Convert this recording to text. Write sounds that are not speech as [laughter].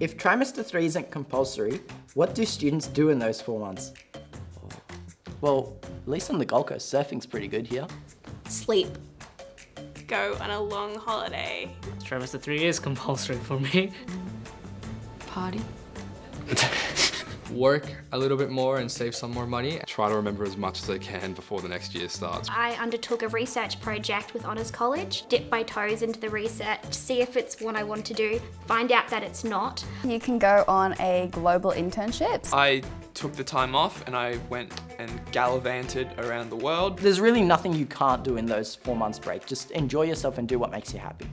If trimester 3 isn't compulsory, what do students do in those four months? Well, at least on the Gold Coast, surfing's pretty good here. Sleep. Go on a long holiday. Trimester 3 is compulsory for me. Party. [laughs] Work a little bit more and save some more money. Try to remember as much as I can before the next year starts. I undertook a research project with Honours College, dip my toes into the research, see if it's what I want to do, find out that it's not. You can go on a global internship. I took the time off and I went and gallivanted around the world. There's really nothing you can't do in those four months break. Just enjoy yourself and do what makes you happy.